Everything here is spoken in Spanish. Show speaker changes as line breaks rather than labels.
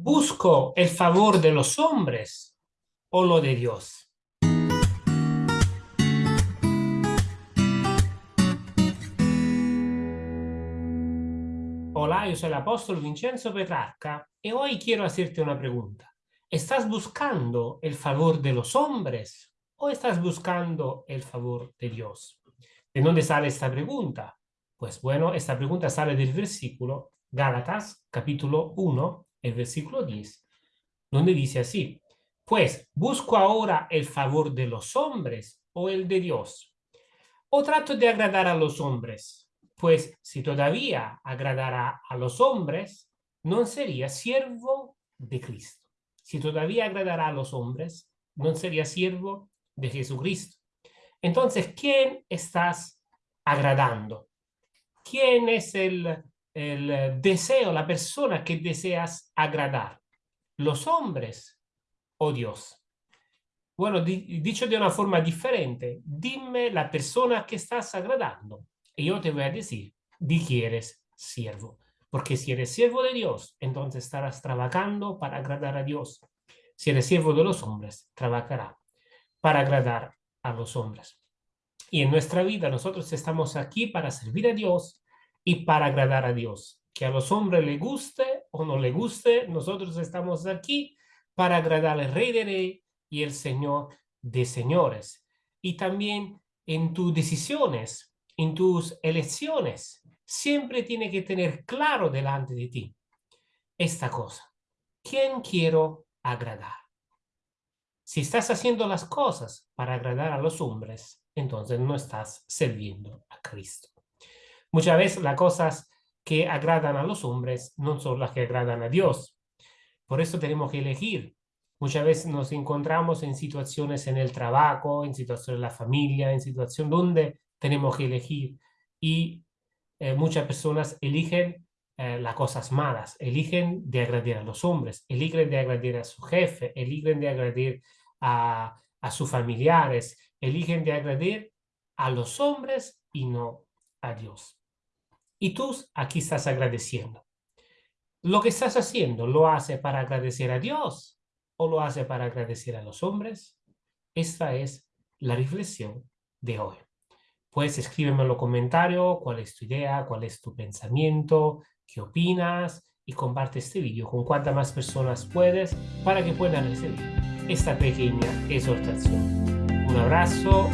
¿Busco el favor de los hombres o lo de Dios? Hola, yo soy el apóstol Vincenzo Petrarca y hoy quiero hacerte una pregunta. ¿Estás buscando el favor de los hombres o estás buscando el favor de Dios? ¿De dónde sale esta pregunta? Pues bueno, esta pregunta sale del versículo Gálatas, capítulo 1, el versículo 10, donde dice así, pues, ¿busco ahora el favor de los hombres o el de Dios? ¿O trato de agradar a los hombres? Pues si todavía agradara a los hombres, no sería siervo de Cristo. Si todavía agradará a los hombres, no sería siervo de Jesucristo. Entonces, ¿quién estás agradando? ¿Quién es el el eh, deseo, la persona que deseas agradar, los hombres o Dios. Bueno, dicho de una forma diferente, dime la persona que estás agradando y yo te voy a decir di que eres siervo. Porque si eres siervo de Dios, entonces estarás trabajando para agradar a Dios. Si eres siervo de los hombres, trabajará para agradar a los hombres. Y en nuestra vida nosotros estamos aquí para servir a Dios y para agradar a Dios. Que a los hombres le guste o no le guste, nosotros estamos aquí para agradar al Rey de Rey y el Señor de Señores. Y también en tus decisiones, en tus elecciones, siempre tiene que tener claro delante de ti esta cosa. ¿Quién quiero agradar? Si estás haciendo las cosas para agradar a los hombres, entonces no estás sirviendo a Cristo. Muchas veces las cosas que agradan a los hombres no son las que agradan a Dios. Por eso tenemos que elegir. Muchas veces nos encontramos en situaciones en el trabajo, en situaciones en la familia, en situaciones donde tenemos que elegir. Y eh, muchas personas eligen eh, las cosas malas, eligen de agradar a los hombres, eligen de agradar a su jefe, eligen de agradar a, a sus familiares, eligen de agradar a los hombres y no a Dios. Y tú aquí estás agradeciendo. Lo que estás haciendo, ¿lo hace para agradecer a Dios o lo hace para agradecer a los hombres? Esta es la reflexión de hoy. Puedes escríbeme en los comentarios cuál es tu idea, cuál es tu pensamiento, qué opinas y comparte este vídeo con cuantas más personas puedes para que puedan recibir esta pequeña exhortación. Un abrazo,